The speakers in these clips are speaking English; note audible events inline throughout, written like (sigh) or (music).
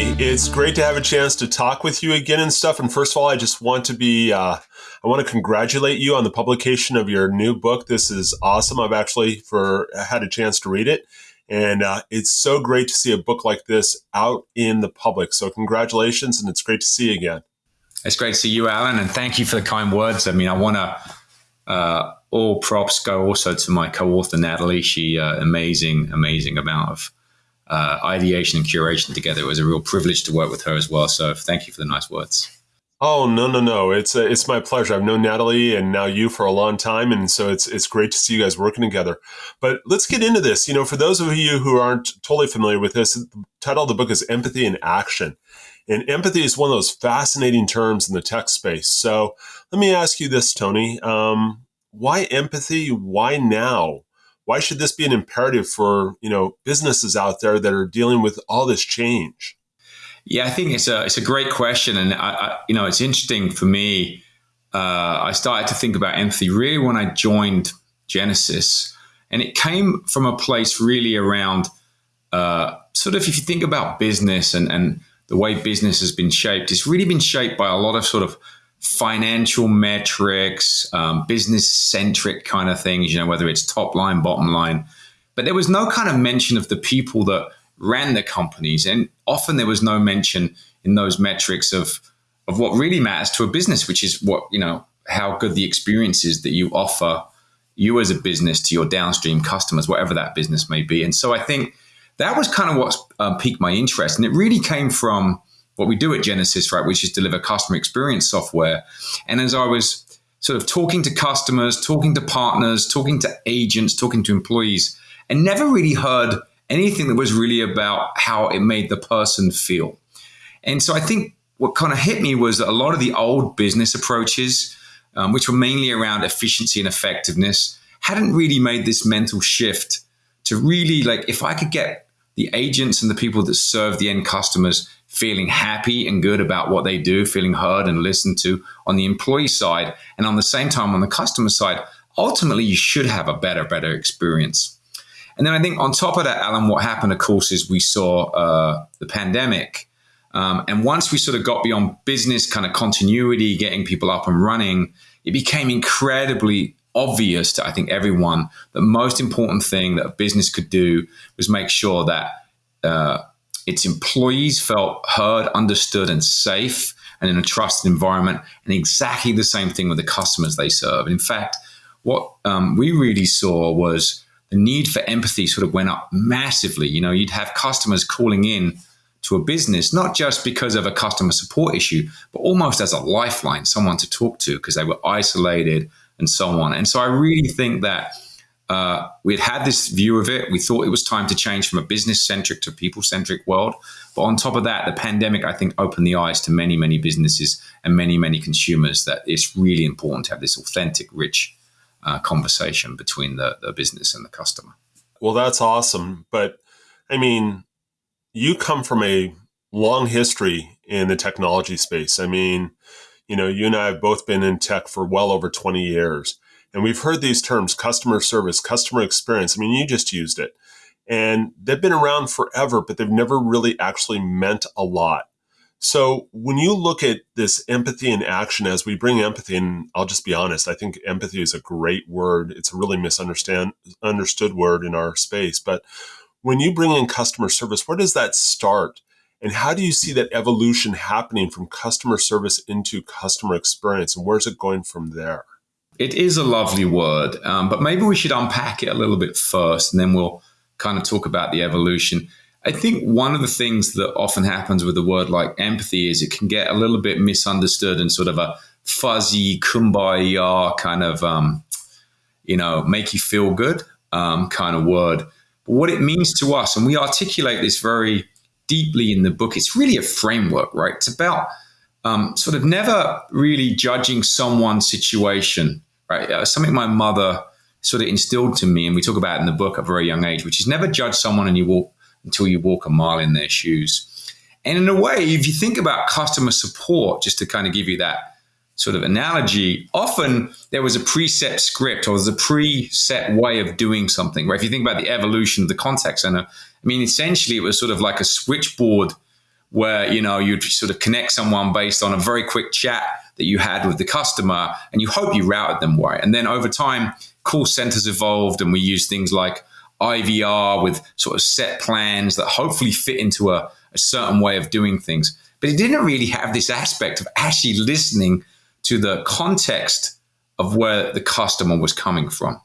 It's great to have a chance to talk with you again and stuff. And first of all, I just want to be, uh, I want to congratulate you on the publication of your new book. This is awesome. I've actually for had a chance to read it, and uh, it's so great to see a book like this out in the public. So congratulations, and it's great to see you again. It's great to see you, Alan, and thank you for the kind words. I mean, I want to. Uh, all props go also to my co-author Natalie. She uh, amazing, amazing amount of uh, ideation and curation together. It was a real privilege to work with her as well. So thank you for the nice words. Oh no no no! It's uh, it's my pleasure. I've known Natalie and now you for a long time, and so it's it's great to see you guys working together. But let's get into this. You know, for those of you who aren't totally familiar with this, the title of the book is "Empathy in Action," and empathy is one of those fascinating terms in the tech space. So let me ask you this, Tony: um, Why empathy? Why now? Why should this be an imperative for you know businesses out there that are dealing with all this change? Yeah, I think it's a it's a great question, and I, I you know it's interesting for me. Uh, I started to think about empathy really when I joined Genesys, and it came from a place really around uh, sort of if you think about business and and the way business has been shaped, it's really been shaped by a lot of sort of financial metrics, um, business centric kind of things, you know, whether it's top line, bottom line. But there was no kind of mention of the people that ran the companies. And often there was no mention in those metrics of, of what really matters to a business, which is what, you know, how good the experience is that you offer you as a business to your downstream customers, whatever that business may be. And so I think that was kind of what uh, piqued my interest. And it really came from what we do at Genesys, right, which is deliver customer experience software. And as I was sort of talking to customers, talking to partners, talking to agents, talking to employees, and never really heard anything that was really about how it made the person feel. And so I think what kind of hit me was that a lot of the old business approaches, um, which were mainly around efficiency and effectiveness, hadn't really made this mental shift to really like if I could get the agents and the people that serve the end customers feeling happy and good about what they do, feeling heard and listened to on the employee side. And on the same time, on the customer side, ultimately, you should have a better, better experience. And then I think on top of that, Alan, what happened, of course, is we saw uh, the pandemic. Um, and once we sort of got beyond business kind of continuity, getting people up and running, it became incredibly obvious to I think everyone the most important thing that a business could do was make sure that uh, its employees felt heard, understood, and safe, and in a trusted environment. And exactly the same thing with the customers they serve. In fact, what um, we really saw was the need for empathy sort of went up massively. You know, you'd have customers calling in to a business, not just because of a customer support issue, but almost as a lifeline, someone to talk to because they were isolated and so on. And so I really think that uh, we had had this view of it. We thought it was time to change from a business centric to people centric world. But on top of that, the pandemic, I think, opened the eyes to many, many businesses and many, many consumers that it's really important to have this authentic, rich uh, conversation between the, the business and the customer. Well, that's awesome. But I mean, you come from a long history in the technology space. I mean, you know, you and I have both been in tech for well over 20 years. And we've heard these terms customer service, customer experience. I mean, you just used it. And they've been around forever, but they've never really actually meant a lot. So when you look at this empathy in action, as we bring empathy, and I'll just be honest, I think empathy is a great word. It's a really misunderstood understood word in our space. But when you bring in customer service, where does that start? And how do you see that evolution happening from customer service into customer experience? And where's it going from there? It is a lovely word, um, but maybe we should unpack it a little bit first and then we'll kind of talk about the evolution. I think one of the things that often happens with a word like empathy is it can get a little bit misunderstood and sort of a fuzzy kumbaya kind of, um, you know, make you feel good um, kind of word. But what it means to us, and we articulate this very deeply in the book, it's really a framework, right? It's about um, sort of never really judging someone's situation right? Something my mother sort of instilled to me, and we talk about in the book at a very young age, which is never judge someone and you walk until you walk a mile in their shoes. And in a way, if you think about customer support, just to kind of give you that sort of analogy, often there was a preset script or there's a preset way of doing something. Where if you think about the evolution of the contact center, I mean, essentially it was sort of like a switchboard where you know you'd sort of connect someone based on a very quick chat that you had with the customer, and you hope you routed them right. And then over time, call centers evolved, and we use things like IVR with sort of set plans that hopefully fit into a, a certain way of doing things. But it didn't really have this aspect of actually listening to the context of where the customer was coming from.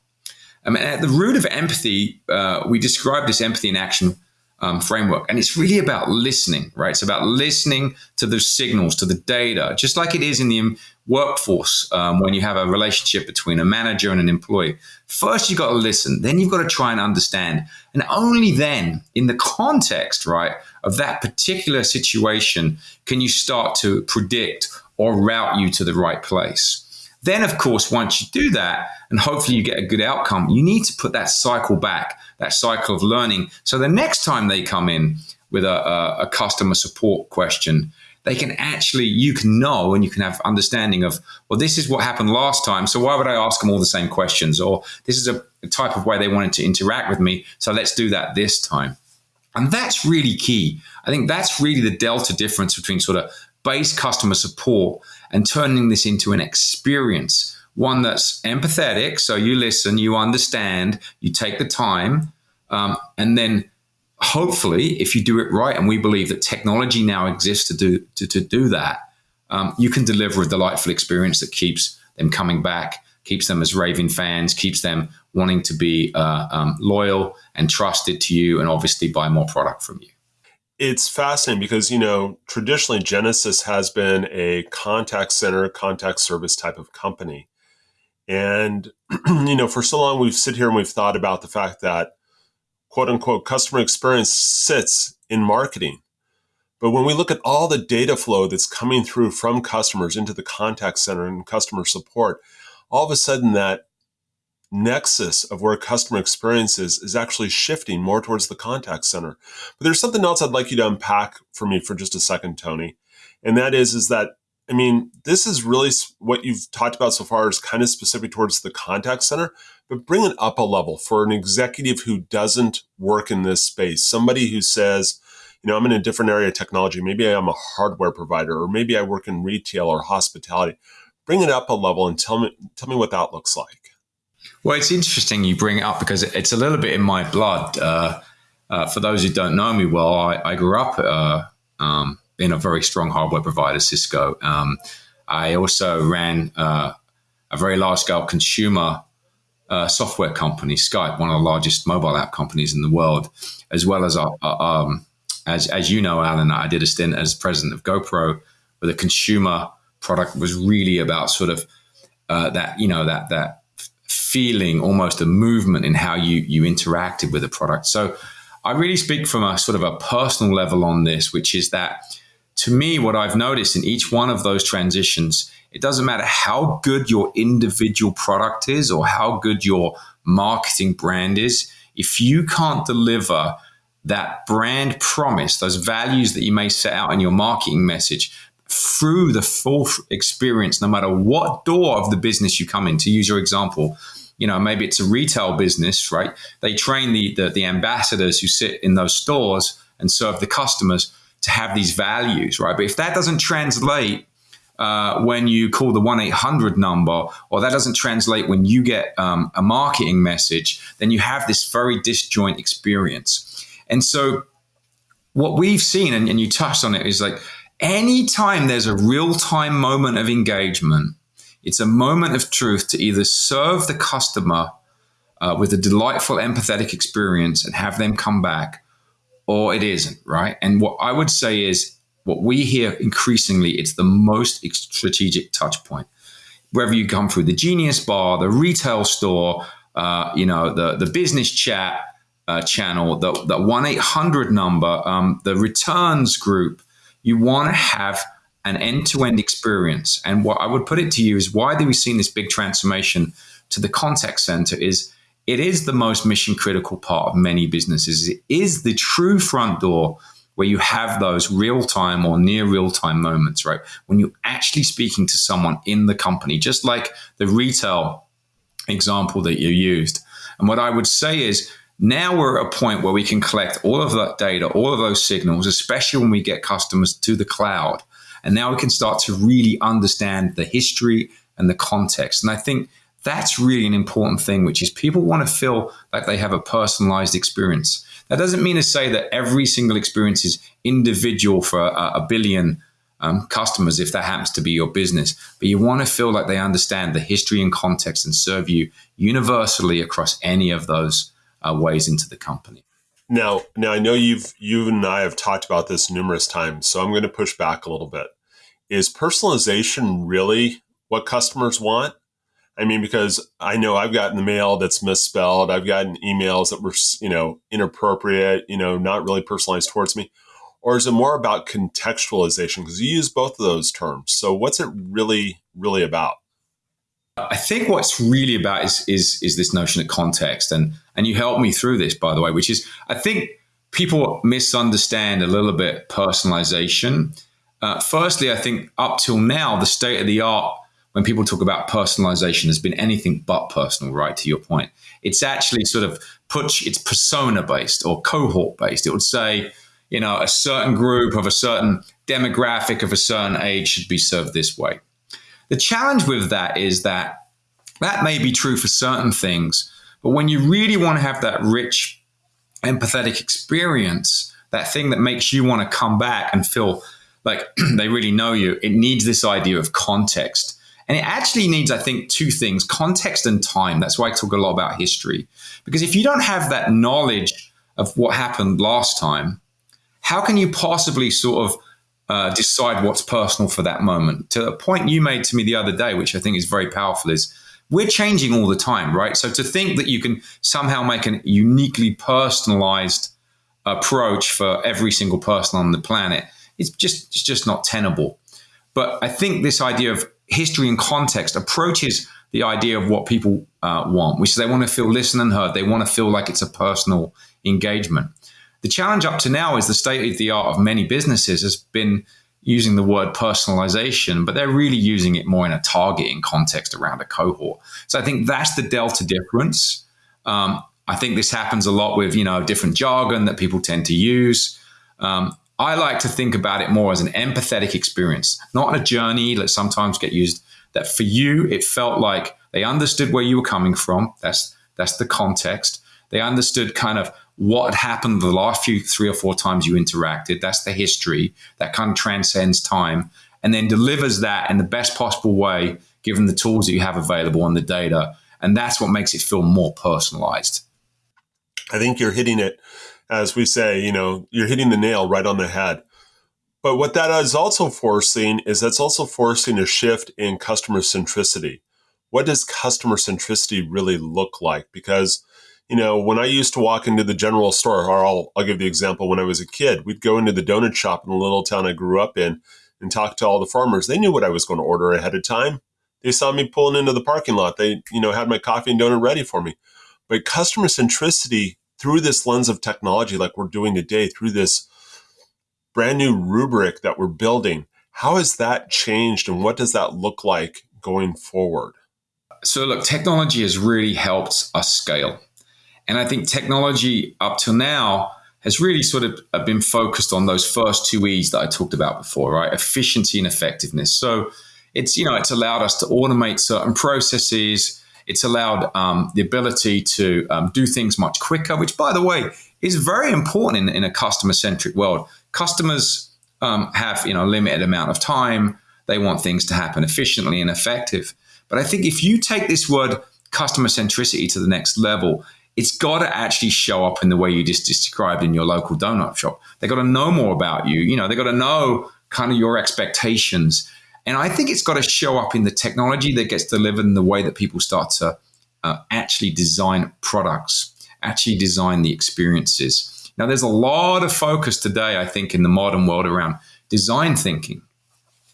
I mean, at the root of empathy, uh, we describe this empathy in action um, framework, and it's really about listening, right? It's about listening to the signals, to the data, just like it is in the workforce um, when you have a relationship between a manager and an employee. First, you've got to listen, then you've got to try and understand, and only then, in the context, right, of that particular situation, can you start to predict or route you to the right place. Then, of course, once you do that, and hopefully you get a good outcome, you need to put that cycle back, that cycle of learning. So the next time they come in with a, a, a customer support question, they can actually, you can know and you can have understanding of, well, this is what happened last time. So why would I ask them all the same questions? Or this is a, a type of way they wanted to interact with me. So let's do that this time. And that's really key. I think that's really the delta difference between sort of base customer support and turning this into an experience, one that's empathetic. So you listen, you understand, you take the time, um, and then hopefully, if you do it right, and we believe that technology now exists to do to, to do that, um, you can deliver a delightful experience that keeps them coming back, keeps them as raving fans, keeps them wanting to be uh, um, loyal and trusted to you, and obviously buy more product from you it's fascinating because you know traditionally Genesys has been a contact center contact service type of company. And (clears throat) you know for so long we've sit here and we've thought about the fact that quote unquote customer experience sits in marketing. But when we look at all the data flow that's coming through from customers into the contact center and customer support all of a sudden that nexus of where customer experience is is actually shifting more towards the contact center. But there's something else I'd like you to unpack for me for just a second, Tony. And that is, is that, I mean, this is really what you've talked about so far is kind of specific towards the contact center, but bring it up a level for an executive who doesn't work in this space, somebody who says, you know, I'm in a different area of technology. Maybe I'm a hardware provider, or maybe I work in retail or hospitality. Bring it up a level and tell me, tell me what that looks like. Well, it's interesting you bring it up because it's a little bit in my blood. Uh, uh, for those who don't know me well, I, I grew up uh, um, in a very strong hardware provider, Cisco. Um, I also ran uh, a very large scale consumer uh, software company, Skype, one of the largest mobile app companies in the world, as well as, uh, um, as, as you know, Alan, I did a stint as president of GoPro, where the consumer product was really about sort of that, you know, that, that feeling, almost a movement in how you you interacted with the product. So I really speak from a sort of a personal level on this, which is that to me, what I've noticed in each one of those transitions, it doesn't matter how good your individual product is or how good your marketing brand is, if you can't deliver that brand promise, those values that you may set out in your marketing message, through the full experience, no matter what door of the business you come in. To use your example, you know, maybe it's a retail business, right? They train the, the, the ambassadors who sit in those stores and serve the customers to have these values, right? But if that doesn't translate uh, when you call the 1 800 number, or that doesn't translate when you get um, a marketing message, then you have this very disjoint experience. And so, what we've seen, and, and you touched on it, is like anytime there's a real time moment of engagement, it's a moment of truth to either serve the customer uh, with a delightful, empathetic experience and have them come back, or it isn't, right? And what I would say is what we hear increasingly, it's the most strategic touch point. Whether you come through the Genius Bar, the retail store, uh, you know, the, the business chat uh, channel, the, the 1 800 number, um, the returns group, you want to have an end-to-end experience. And what I would put it to you is why do we see this big transformation to the contact center is it is the most mission critical part of many businesses. It is the true front door where you have those real time or near real time moments, right? When you're actually speaking to someone in the company, just like the retail example that you used. And what I would say is Now we're at a point where we can collect all of that data, all of those signals, especially when we get customers to the cloud. And now we can start to really understand the history and the context. And I think that's really an important thing, which is people want to feel like they have a personalized experience. That doesn't mean to say that every single experience is individual for a, a billion um, customers, if that happens to be your business, but you want to feel like they understand the history and context and serve you universally across any of those uh, ways into the company. Now, now I know you've you and I have talked about this numerous times, so I'm going to push back a little bit. Is personalization really what customers want? I mean, because I know I've gotten the mail that's misspelled. I've gotten emails that were, you know, inappropriate, you know, not really personalized towards me. Or is it more about contextualization? Because you use both of those terms. So what's it really, really about? I think what's really about is is is this notion of context, and and you helped me through this, by the way, which is I think people misunderstand a little bit personalization. Uh, firstly, I think up till now, the state of the art when people talk about personalization has been anything but personal, right? To your point, it's actually sort of put it's persona based or cohort based. It would say, you know, a certain group of a certain demographic of a certain age should be served this way. The challenge with that is that that may be true for certain things, but when you really want to have that rich, empathetic experience, that thing that makes you want to come back and feel like (clears throat) they really know you, it needs this idea of context. And it actually needs, I think, two things context and time. That's why I talk a lot about history. Because if you don't have that knowledge of what happened last time, how can you possibly sort of uh, decide what's personal for that moment? To a point you made to me the other day, which I think is very powerful, is we're changing all the time, right? So to think that you can somehow make a uniquely personalized approach for every single person on the planet, it's just it's just not tenable. But I think this idea of history and context approaches the idea of what people uh, want, which is they want to feel listened and heard. They want to feel like it's a personal engagement. The challenge up to now is the state of the art of many businesses has been using the word personalization, but they're really using it more in a targeting context around a cohort. So I think that's the delta difference. Um, I think this happens a lot with you know different jargon that people tend to use. Um, I like to think about it more as an empathetic experience, not a journey that sometimes get used. That for you, it felt like they understood where you were coming from. That's that's the context. They understood kind of what happened the last few three or four times you interacted. That's the history that kind of transcends time and then delivers that in the best possible way, given the tools that you have available and the data. And that's what makes it feel more personalized. I think you're hitting it, as we say, you know, you're hitting the nail right on the head. But what that is also forcing is that's also forcing a shift in customer centricity. What does customer centricity really look like? Because you know, when I used to walk into the general store, or I'll, I'll give the example when I was a kid, we'd go into the donut shop in the little town I grew up in and talk to all the farmers. They knew what I was going to order ahead of time. They saw me pulling into the parking lot. They, you know, had my coffee and donut ready for me. But customer centricity through this lens of technology, like we're doing today, through this brand new rubric that we're building, how has that changed and what does that look like going forward? So, look, technology has really helped us scale. And I think technology up till now has really sort of uh, been focused on those first two E's that I talked about before, right? Efficiency and effectiveness. So it's, you know, it's allowed us to automate certain processes. It's allowed um, the ability to um, do things much quicker, which, by the way, is very important in, in a customer centric world. Customers um, have, you know, a limited amount of time. They want things to happen efficiently and effective. But I think if you take this word customer centricity to the next level, it's got to actually show up in the way you just described in your local donut shop. They got to know more about you. You know, they got to know kind of your expectations. And I think it's got to show up in the technology that gets delivered in the way that people start to uh, actually design products, actually design the experiences. Now, there's a lot of focus today, I think, in the modern world around design thinking.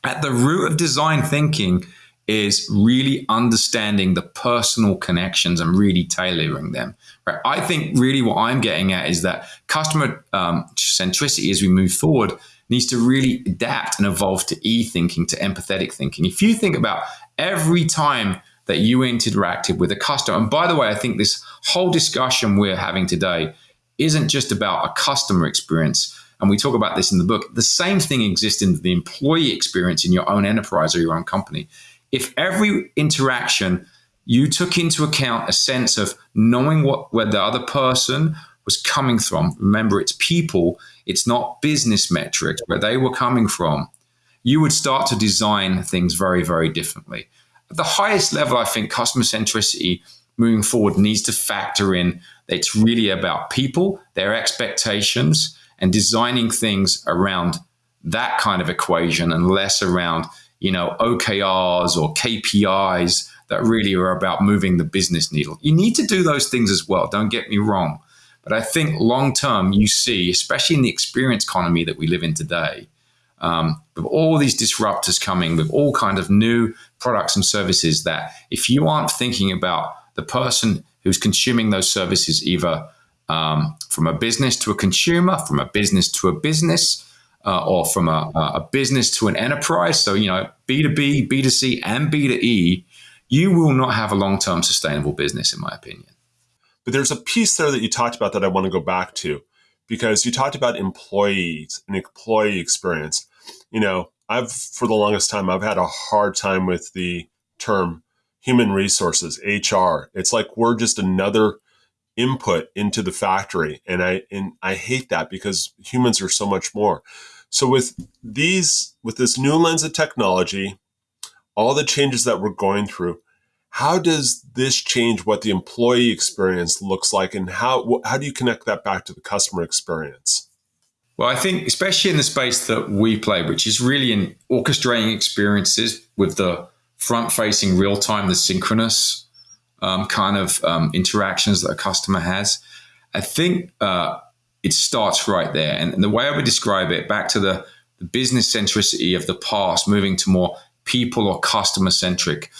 At the root of design thinking is really understanding the personal connections and really tailoring them. Right? I think really what I'm getting at is that customer um, centricity as we move forward needs to really adapt and evolve to e thinking, to empathetic thinking. If you think about every time that you interacted with a customer. And by the way, I think this whole discussion we're having today isn't just about a customer experience. And we talk about this in the book. The same thing exists in the employee experience in your own enterprise or your own company. If every interaction you took into account a sense of knowing what where the other person was coming from, remember it's people, it's not business metrics, where they were coming from, you would start to design things very, very differently. At the highest level, I think customer centricity moving forward needs to factor in that it's really about people, their expectations, and designing things around that kind of equation and less around, you know, OKRs or KPIs that really are about moving the business needle. You need to do those things as well, don't get me wrong. But I think long term, you see, especially in the experience economy that we live in today, um, with all these disruptors coming with all kind of new products and services that if you aren't thinking about the person who's consuming those services either um, from a business to a consumer from a business to a business uh, or from a, a, business to an enterprise. So you know b2b b2c and b2e you will not have a long-term sustainable business in my opinion. But there's a piece there that you talked about that i want to go back to because you talked about employees and employee experience. You know, I've for the longest time I've had a hard time with the term human resources, HR. It's like we're just another input into the factory and I and I hate that because humans are so much more. So with these with this new lens of technology, all the changes that we're going through, how does this change what the employee experience looks like and how how do you connect that back to the customer experience? Well, I think, especially in the space that we play, which is really in orchestrating experiences with the front facing real time, the synchronous um, kind of um, interactions that a customer has, I think uh, it starts right there. And, and, the way I would describe it, back to the, the business centricity of the past, moving to more people or customer centric,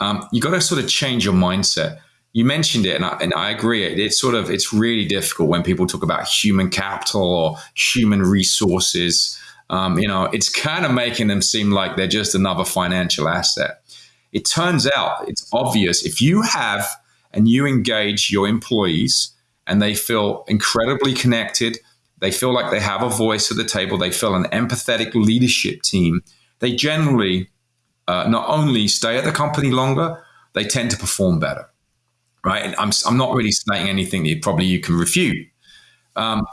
um, you got to sort of change your mindset you mentioned it, and I, and I agree. It, it's sort of it's really difficult when people talk about human capital or human resources. Um, you know, it's kind of making them seem like they're just another financial asset. It turns out it's obvious if you have and you engage your employees and they feel incredibly connected, they feel like they have a voice at the table, they feel an empathetic leadership team, they generally uh, not only stay at the company longer, they tend to perform better right? And I'm, I'm not really saying anything that probably you can refute. Um,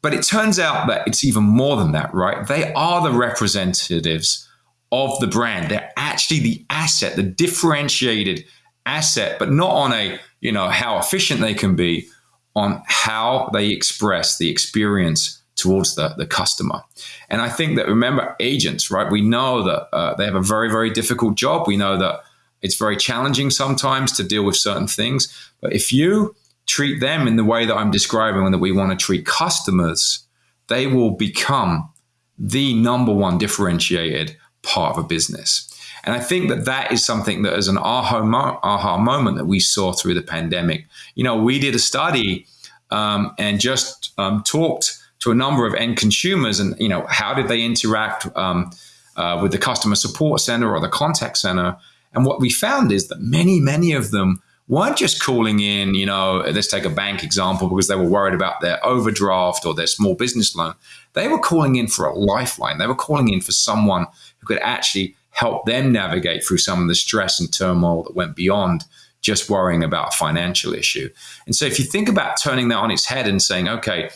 but it turns out that it's even more than that, right? They are the representatives of the brand. They're actually the asset, the differentiated asset, but not on a, you know, how efficient they can be, on how they express the experience towards the, the customer. And I think that, remember, agents, right? We know that uh, they have a very, very difficult job. We know that it's very challenging sometimes to deal with certain things. But if you treat them in the way that I'm describing and that we want to treat customers, they will become the number one differentiated part of a business. And I think that that is something that is an aha, mo- aha moment that we saw through the pandemic. You know, we did a study um, and just um, talked to a number of end consumers and, you know, how did they interact um, uh, with the customer support center or the contact center? And what we found is that many, many of them weren't just calling in, you know, let's take a bank example because they were worried about their overdraft or their small business loan. They were calling in for a lifeline. They were calling in for someone who could actually help them navigate through some of the stress and turmoil that went beyond just worrying about a financial issue. And so if you think about turning that on its head and saying, okay,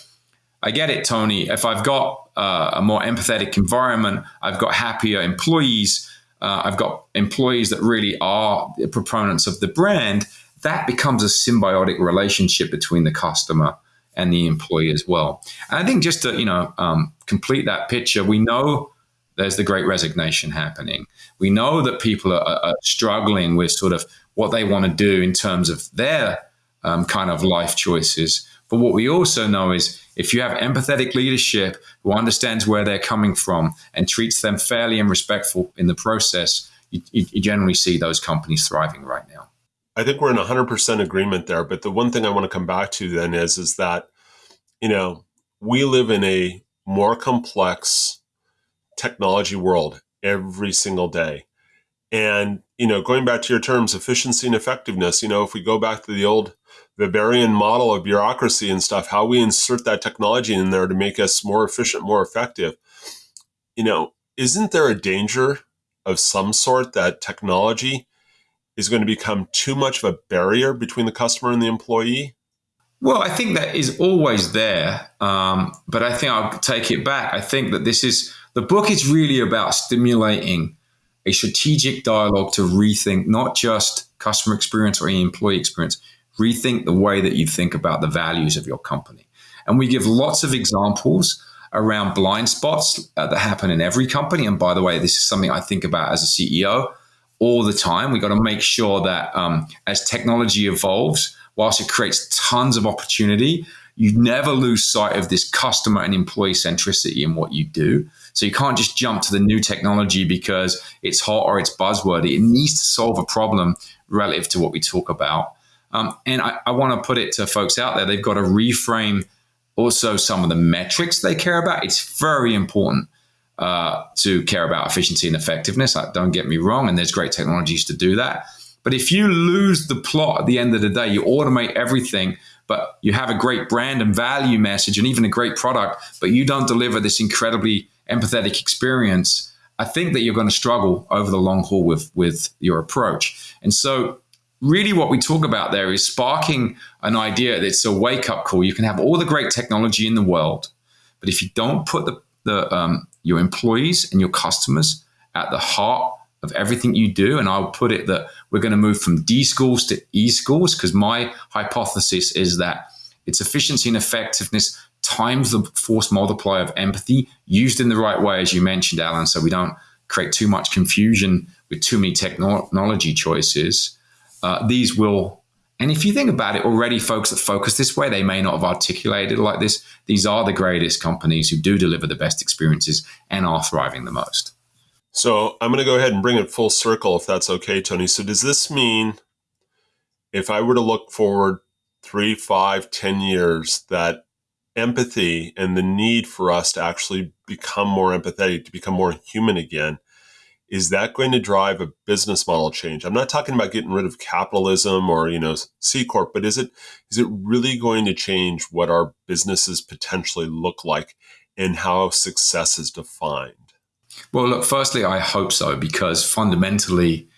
I get it, Tony. If I've got uh, a more empathetic environment, I've got happier employees, uh, I've got employees that really are proponents of the brand, that becomes a symbiotic relationship between the customer and the employee as well. And I think just to you know um, complete that picture, we know there's the great resignation happening. We know that people are, are struggling with sort of what they want to do in terms of their um, kind of life choices. But what we also know is if you have empathetic leadership who understands where they're coming from and treats them fairly and respectful in the process, you, you generally see those companies thriving right now. I think we're in 100% agreement there. But the one thing I want to come back to then is, is that, you know, we live in a more complex technology world every single day. And, you know, going back to your terms, efficiency and effectiveness, you know, if we go back to the old Weberian model of bureaucracy and stuff, how we insert that technology in there to make us more efficient, more effective, you know, isn't there a danger of some sort that technology is going to become too much of a barrier between the customer and the employee? Well, I think that is always there, um, but I think I'll take it back. I think that this is the book is really about stimulating a strategic dialogue to rethink not just customer experience or employee experience, rethink the way that you think about the values of your company. And we give lots of examples around blind spots uh, that happen in every company. And by the way, this is something I think about as a CEO all the time. We got to make sure that um, as technology evolves, whilst it creates tons of opportunity, you never lose sight of this customer and employee centricity in what you do. So you can't just jump to the new technology because it's hot or it's buzzwordy. It needs to solve a problem relative to what we talk about. Um, and I, I want to put it to folks out there, they've got to reframe also some of the metrics they care about. It's very important uh, to care about efficiency and effectiveness. Don't get me wrong, and there's great technologies to do that. But if you lose the plot at the end of the day, you automate everything, but you have a great brand and value message and even a great product, but you don't deliver this incredibly empathetic experience, I think that you're going to struggle over the long haul with, with your approach. And so really what we talk about there is sparking an idea that's a wake up call. You can have all the great technology in the world, but if you don't put the, the um, your employees and your customers at the heart of everything you do, and I'll put it that we're going to move from D schools to E schools because my hypothesis is that it's efficiency and effectiveness times the force multiplier of empathy used in the right way, as you mentioned, Alan, so we don't create too much confusion with too many technology choices. Uh, these will, and if you think about it, already folks that focus this way, they may not have articulated like this. These are the greatest companies who do deliver the best experiences and are thriving the most. So I'm going to go ahead and bring it full circle if that's okay, Tony. So does this mean if I were to look forward three, five, ten years, that empathy and the need for us to actually become more empathetic, to become more human again, is that going to drive a business model change? I'm not talking about getting rid of capitalism or, you know, C corp, but is it is it really going to change what our businesses potentially look like and how success is defined? Well, look, firstly, I hope so because fundamentally,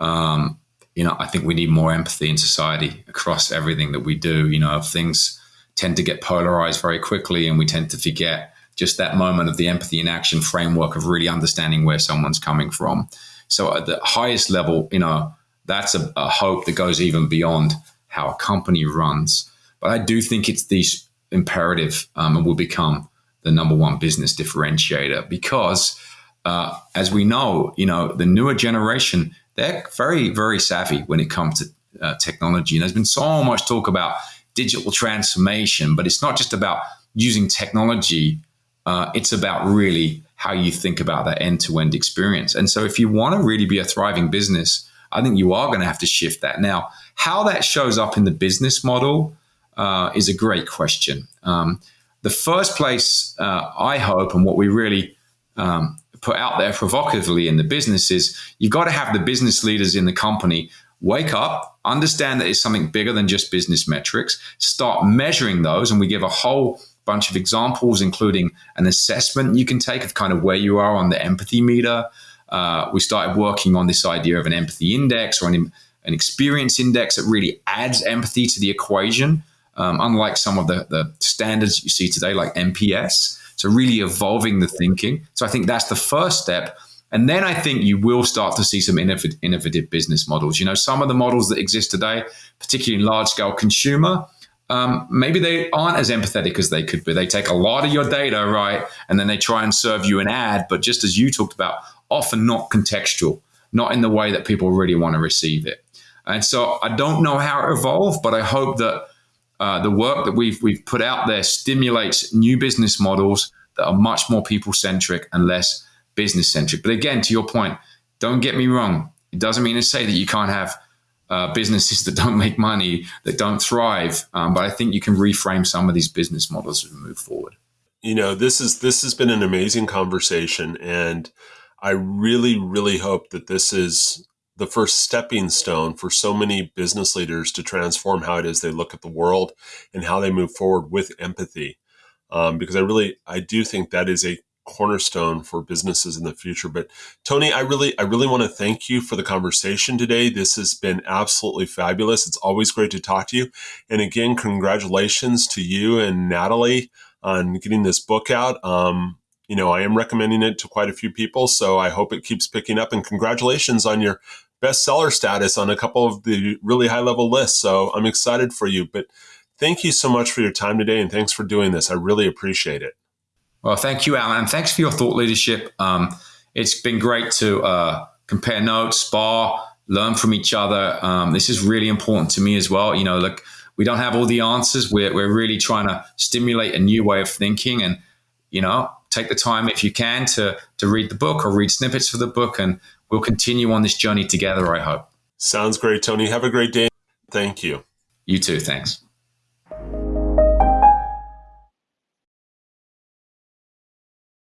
um, you know, I think we need more empathy in society across everything that we do. You know, things tend to get polarized very quickly, and we tend to forget just that moment of the empathy in action framework of really understanding where someone's coming from. So at the highest level, you know, that's a, a hope that goes even beyond how a company runs. But I do think it's the imperative um, and will become the number one business differentiator because, uh, as we know, you know, the newer generation they're very very savvy when it comes to uh, technology. And there's been so much talk about digital transformation, but it's not just about using technology uh, it's about really how you think about that end to end experience. And so, if you want to really be a thriving business, I think you are going to have to shift that. Now, how that shows up in the business model uh, is a great question. Um, the first place uh, I hope, and what we really um, put out there provocatively in the business is you've got to have the business leaders in the company wake up, understand that it's something bigger than just business metrics, start measuring those, and we give a whole bunch of examples, including an assessment you can take of kind of where you are on the empathy meter. Uh, we started working on this idea of an empathy index or an, an experience index that really adds empathy to the equation, um, unlike some of the, the standards you see today, like NPS. So, really evolving the thinking. So, I think that's the first step. And then I think you will start to see some innovative business models. You know, some of the models that exist today, particularly in large scale consumer, um, maybe they aren't as empathetic as they could be. They take a lot of your data, right? And then they try and serve you an ad, but just as you talked about, often not contextual, not in the way that people really want to receive it. And so I don't know how it evolved, but I hope that uh, the work that we've, we've put out there stimulates new business models that are much more people centric and less business centric. But again, to your point, don't get me wrong. It doesn't mean to say that you can't have uh, businesses that don't make money, that don't thrive. Um, but I think you can reframe some of these business models we move forward. You know, this is this has been an amazing conversation, and I really, really hope that this is the first stepping stone for so many business leaders to transform how it is they look at the world and how they move forward with empathy. Um, because I really, I do think that is a cornerstone for businesses in the future. But Tony, I really, I really want to thank you for the conversation today. This has been absolutely fabulous. It's always great to talk to you. And again, congratulations to you and Natalie on getting this book out. Um, you know, I am recommending it to quite a few people, so I hope it keeps picking up. And congratulations on your bestseller status on a couple of the really high level lists. So I'm excited for you. But thank you so much for your time today, and thanks for doing this. I really appreciate it. Well, thank you, Alan. Thanks for your thought leadership. Um, it's been great to uh, compare notes, spar, learn from each other. Um, this is really important to me as well. You know, look, we don't have all the answers. We're, we're really trying to stimulate a new way of thinking and, you know, take the time if you can to, to read the book or read snippets for the book. And we'll continue on this journey together, I hope. Sounds great, Tony. Have a great day. Thank you. You too. Thanks.